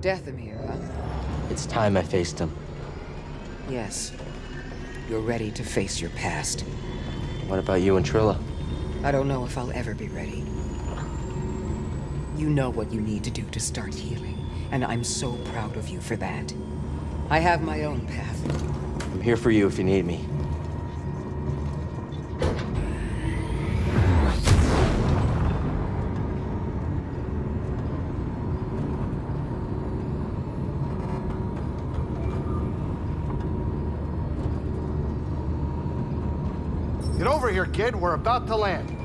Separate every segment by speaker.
Speaker 1: Dathomir, huh?
Speaker 2: It's time I faced him.
Speaker 1: Yes. You're ready to face your past.
Speaker 2: What about you and Trilla?
Speaker 1: I don't know if I'll ever be ready. You know what you need to do to start healing, and I'm so proud of you for that. I have my own path.
Speaker 2: I'm here for you if you need me.
Speaker 3: We're about to land.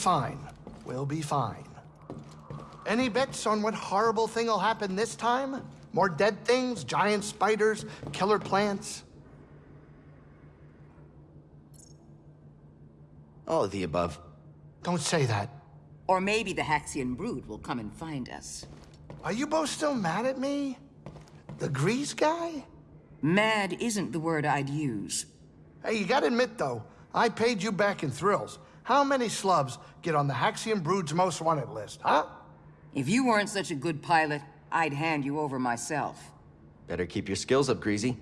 Speaker 3: Fine. We'll be fine. Any bets on what horrible thing will happen this time? More dead things, giant spiders, killer plants?
Speaker 2: All of the above.
Speaker 3: Don't say that.
Speaker 1: Or maybe the Haxion brood will come and find us.
Speaker 3: Are you both still mad at me? The grease guy?
Speaker 1: Mad isn't the word I'd use.
Speaker 3: Hey, you gotta admit, though, I paid you back in thrills. How many slubs get on the Haxion Brood's most wanted list, huh?
Speaker 1: If you weren't such a good pilot, I'd hand you over myself.
Speaker 2: Better keep your skills up, Greasy.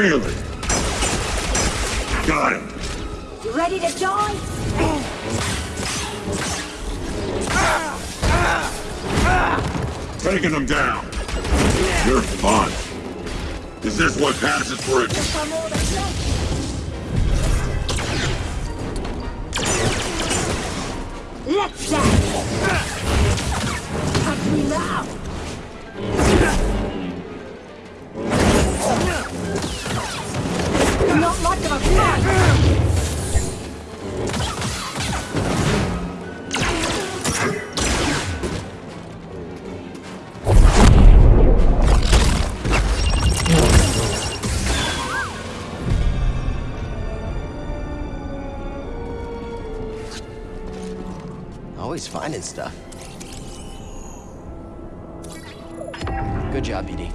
Speaker 4: Feel it. Got him.
Speaker 5: You ready to die?
Speaker 4: Taking him down. You're fun. Is this what passes for a...
Speaker 5: I'm all the flesh. Let's dance. Touch me now.
Speaker 2: Always finding stuff. Good job, BD.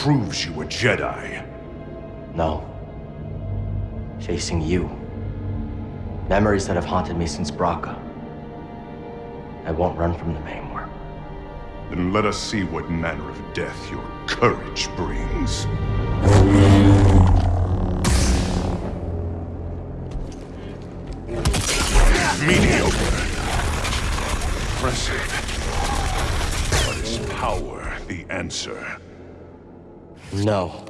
Speaker 4: Proves you a Jedi?
Speaker 2: No. Facing you. Memories that have haunted me since Bracca. I won't run from them anymore.
Speaker 4: Then let us see what manner of death your courage brings. Mediocre. Impressive. But is power the answer?
Speaker 2: No.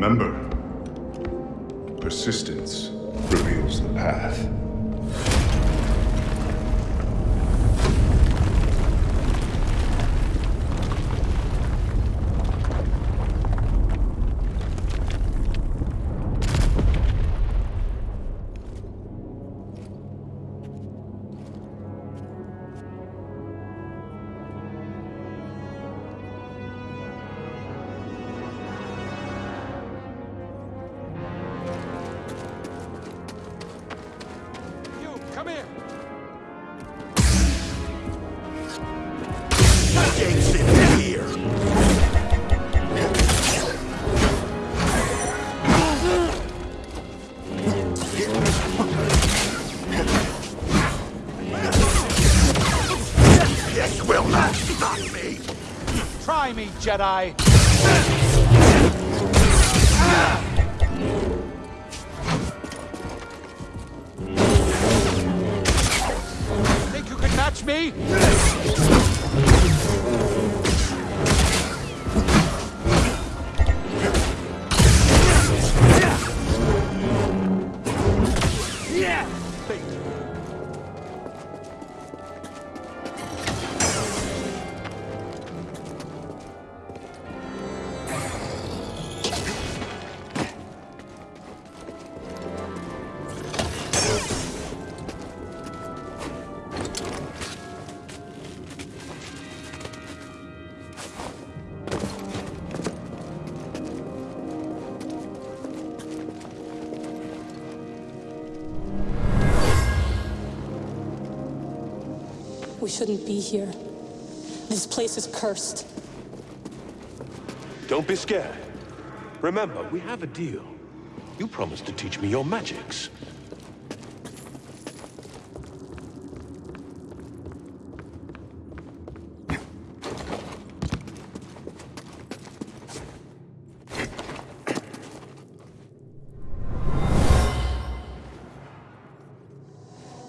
Speaker 4: Remember, persistence reveals the path.
Speaker 6: Jedi! Think you can match me?
Speaker 7: We shouldn't be here. This place is cursed.
Speaker 8: Don't be scared. Remember, we have a deal. You promised to teach me your magics.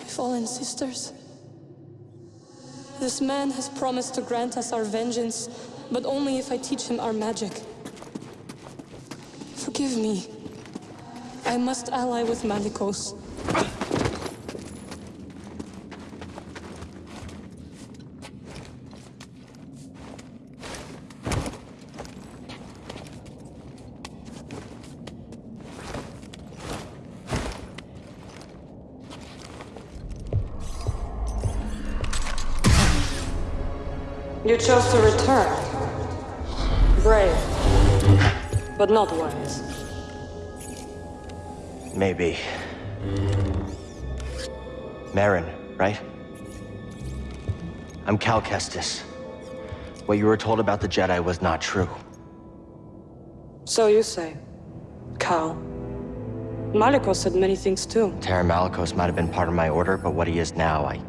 Speaker 7: Fallen sisters. This man has promised to grant us our vengeance, but only if I teach him our magic. Forgive me. I must ally with Malicos. You chose to return. Brave, but not wise.
Speaker 2: Maybe. Merrin, right? I'm Cal Kestis. What you were told about the Jedi was not true.
Speaker 7: So you say. Cal. Malicos said many things too.
Speaker 2: Taron Malicos might have been part of my order, but what he is now, I...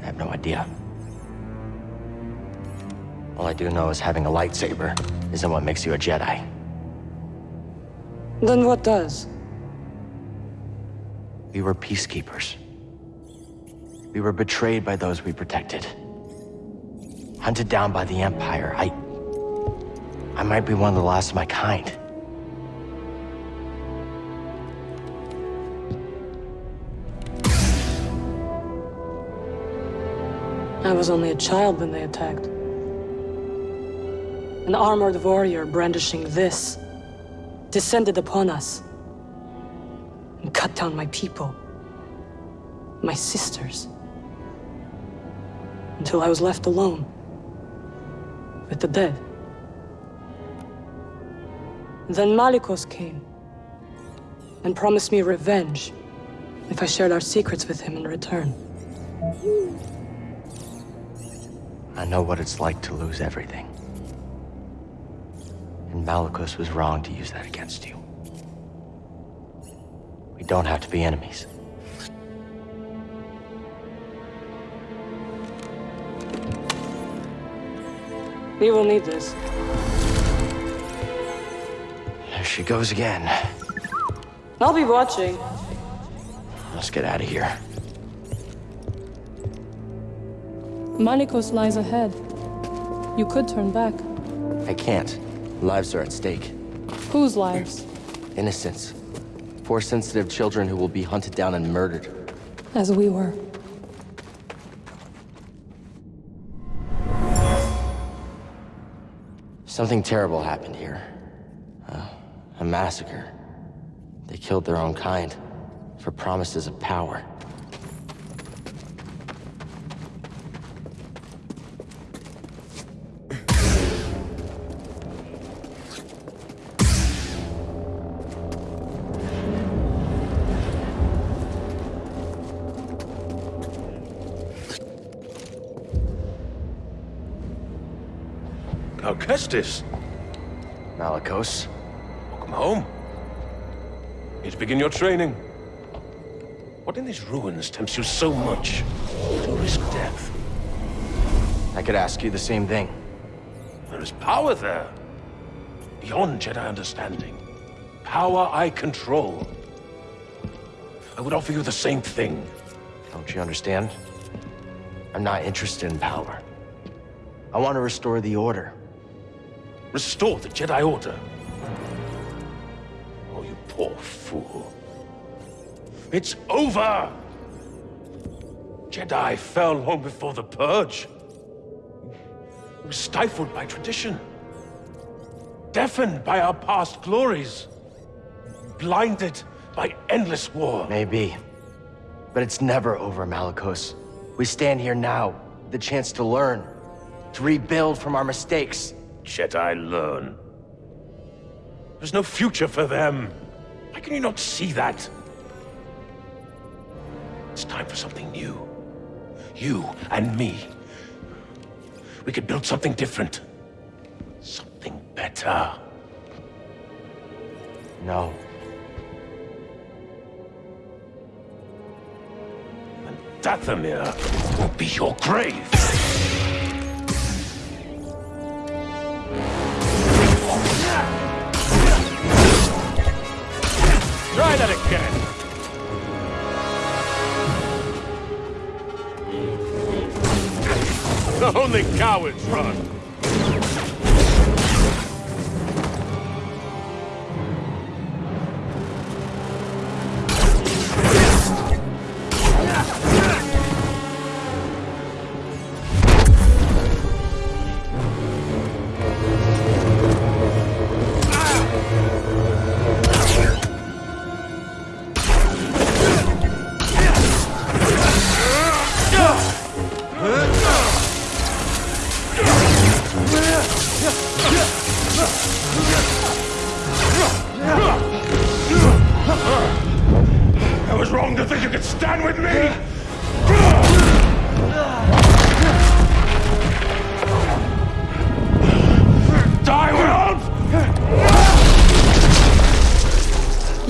Speaker 2: I have no idea. All I do know is having a lightsaber isn't what makes you a Jedi.
Speaker 7: Then what does?
Speaker 2: We were peacekeepers. We were betrayed by those we protected. Hunted down by the Empire. I... I might be one of the last of my kind.
Speaker 7: I was only a child when they attacked. An armored warrior brandishing this descended upon us and cut down my people, my sisters, until I was left alone with the dead. Then Malicos came and promised me revenge if I shared our secrets with him in return.
Speaker 2: I know what it's like to lose everything. And Malicos was wrong to use that against you. We don't have to be enemies.
Speaker 7: We will need this.
Speaker 2: There she goes again.
Speaker 7: I'll be watching.
Speaker 2: Let's get out of here.
Speaker 7: Malicos lies ahead. You could turn back.
Speaker 2: I can't. Lives are at stake.
Speaker 7: Whose lives?
Speaker 2: Innocents. Four sensitive children who will be hunted down and murdered.
Speaker 7: As we were.
Speaker 2: Something terrible happened here. Uh, a massacre. They killed their own kind for promises of power.
Speaker 8: Kestis,
Speaker 2: Malicos.
Speaker 8: welcome home. To begin your training. What in these ruins tempts you so much to risk death?
Speaker 2: I could ask you the same thing.
Speaker 8: There is power there. Beyond Jedi understanding. Power I control. I would offer you the same thing.
Speaker 2: Don't you understand? I'm not interested in power. I want to restore the Order.
Speaker 8: Restore the Jedi Order. Oh, you poor fool. It's over! Jedi fell long before the Purge. We were stifled by tradition. Deafened by our past glories. Blinded by endless war.
Speaker 2: Maybe. But it's never over, Malicos. We stand here now, the chance to learn, to rebuild from our mistakes.
Speaker 8: Jedi learn. There's no future for them. Why can you not see that? It's time for something new. You and me. We could build something different. Something better.
Speaker 2: No.
Speaker 8: And Dathomir will be your grave. Try that again. The only cowards run.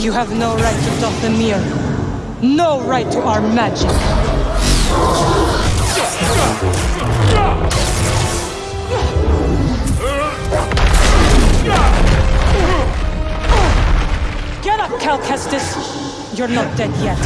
Speaker 8: You
Speaker 7: have no right to Dathomir. No right to our magic. Get up, Cal Kestis. You're not dead yet.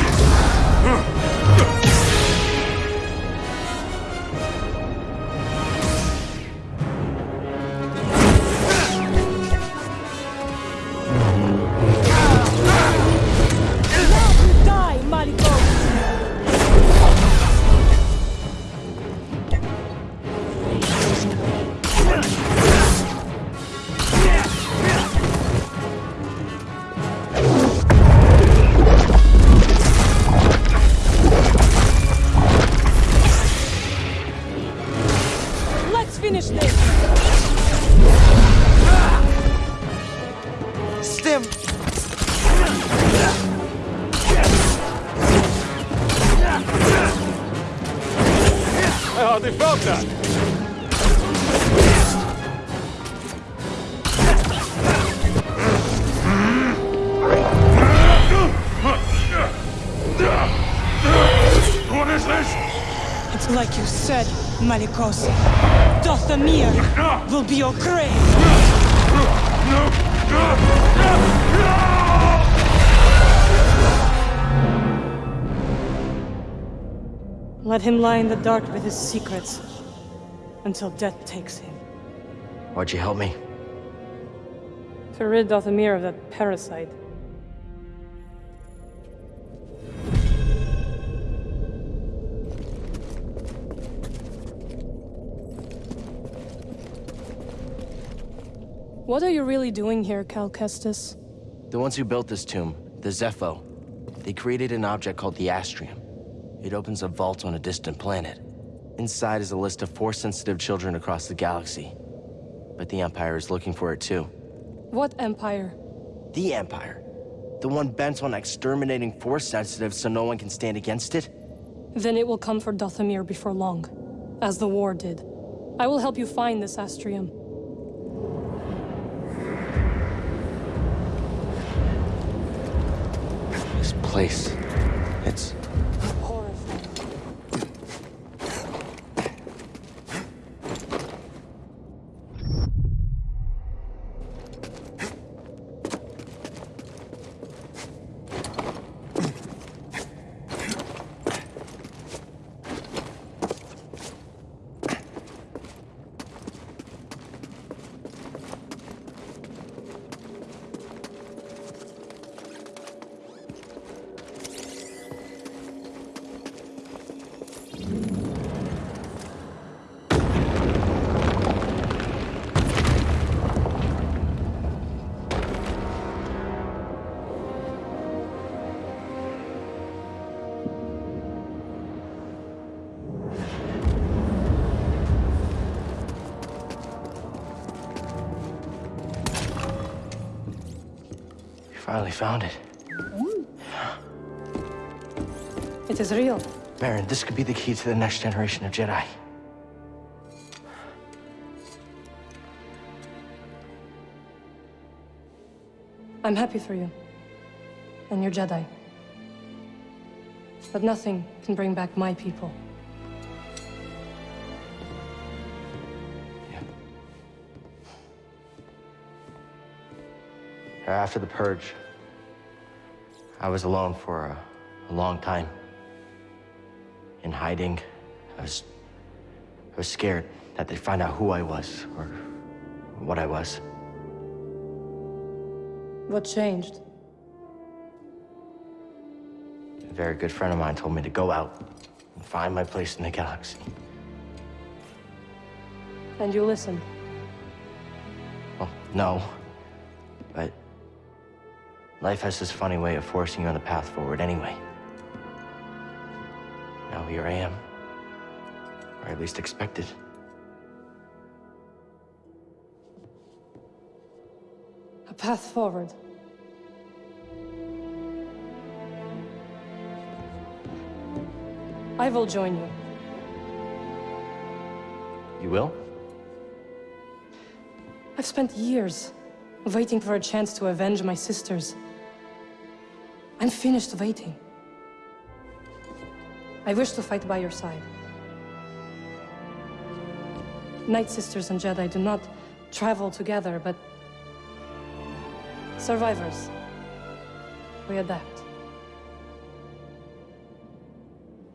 Speaker 7: Finish this!
Speaker 2: Stim!
Speaker 8: I hardly felt that. What is this?
Speaker 7: It's like you said, Malicos. Dathomir will be your grave! Let him lie in the dark with his secrets until death takes him.
Speaker 2: Why'd you help me?
Speaker 7: To rid Dathomir of that parasite. What are you really doing here, Cal Kestis?
Speaker 2: The ones who built this tomb, the Zeffo, they created an object called the Astrium. It opens a vault on a distant planet. Inside is a list of Force-sensitive children across the galaxy. But the Empire is looking for it too.
Speaker 7: What empire?
Speaker 2: The Empire. The one bent on exterminating Force-sensitive so no one can stand against it?
Speaker 7: Then it will come for Dathomir before long, as the war did. I will help you find this Astrium.
Speaker 2: Place. Finally found it.
Speaker 7: It is real.
Speaker 2: Baron, this could be the key to the next generation of Jedi.
Speaker 7: I'm happy for you. And your Jedi. But nothing can bring back my people.
Speaker 2: After the purge, I was alone for a, a long time. In hiding, I was, I was scared that they'd find out who I was or what I was.
Speaker 7: What changed?
Speaker 2: A very good friend of mine told me to go out and find my place in the galaxy.
Speaker 7: And you listened.
Speaker 2: Well, no. Life has this funny way of forcing you on the path forward anyway. Now here I am. Or at least expected.
Speaker 7: A path forward. I will join you.
Speaker 2: You will?
Speaker 7: I've spent years waiting for a chance to avenge my sisters. I'm finished waiting. I wish to fight by your side. Night Sisters and Jedi do not travel together, but survivors. We adapt.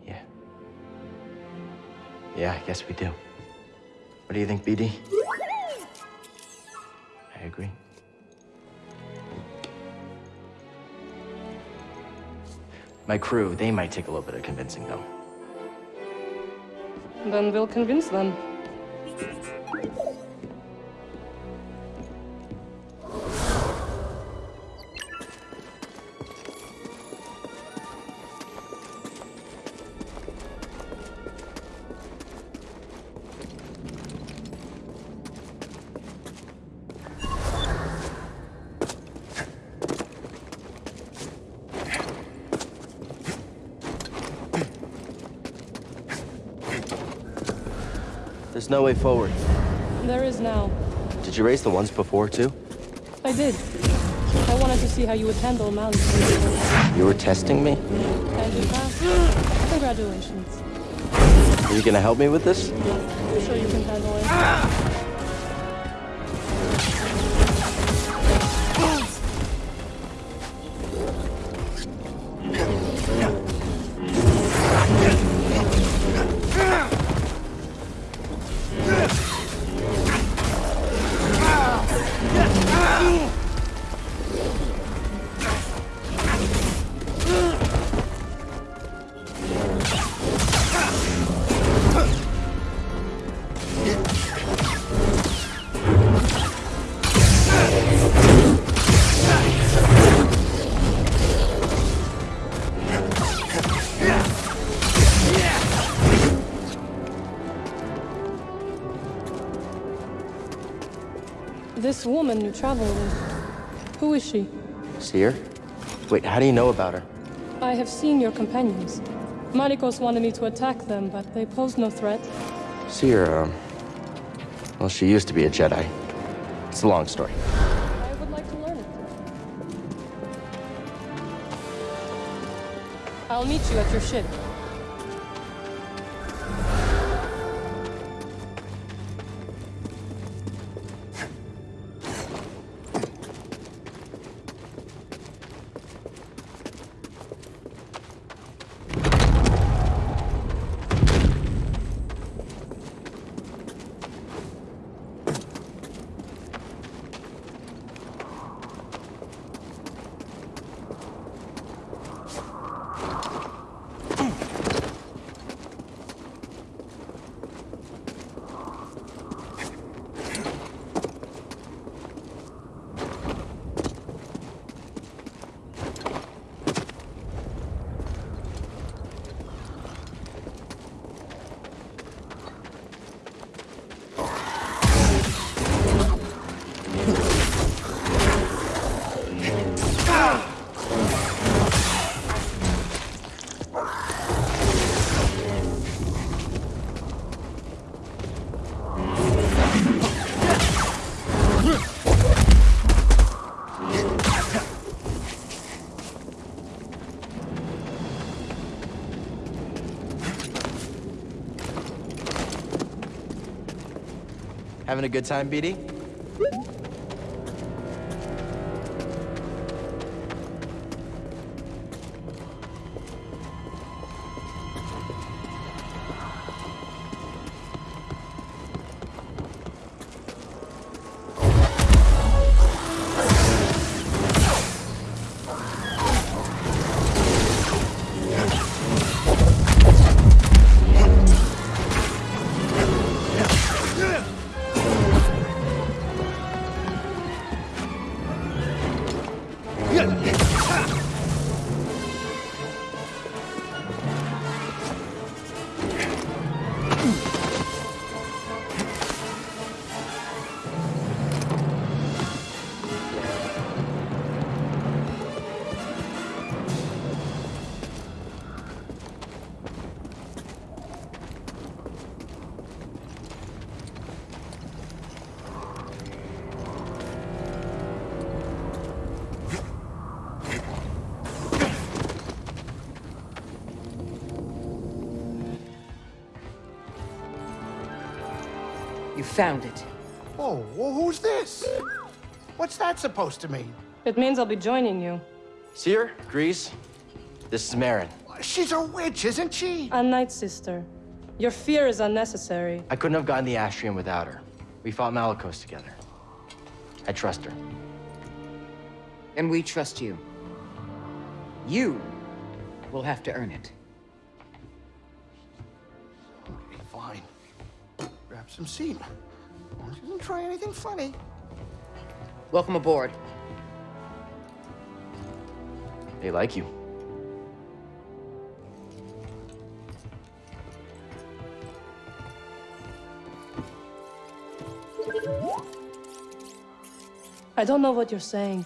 Speaker 2: Yeah. Yeah, I guess we do. What do you think, BD? My crew, they might take a little bit of convincing, though.
Speaker 7: Then we'll convince them.
Speaker 2: No way forward.
Speaker 7: There is now.
Speaker 2: Did you raise the ones before, too?
Speaker 7: I did. I wanted to see how you would handle Mali.
Speaker 2: You were testing me?
Speaker 7: And you passed. Congratulations.
Speaker 2: Are you gonna help me with this?
Speaker 7: I'm sure you can handle it. This woman you travel with, who is she?
Speaker 2: Cere? Wait, how do you know about her?
Speaker 7: I have seen your companions. Malicos wanted me to attack them, but they posed no threat.
Speaker 2: Cere, um... Well, she used to be a Jedi. It's a long story.
Speaker 7: I would like to learn it. I'll meet you at your ship.
Speaker 2: Having a good time, BD?
Speaker 1: You found it.
Speaker 3: Oh, well, who's this? What's that supposed to mean?
Speaker 7: It means I'll be joining you.
Speaker 2: Cere, Greez, this is Merrin.
Speaker 3: She's a witch, isn't she?
Speaker 7: A Night Sister. Your fear is unnecessary.
Speaker 2: I couldn't have gotten the Astrium without her. We fought Malicos together. I trust her.
Speaker 1: And we trust you. You will have to earn it.
Speaker 3: Some seat. She didn't try anything funny.
Speaker 1: Welcome aboard.
Speaker 2: They like you.
Speaker 7: I don't know what you're saying.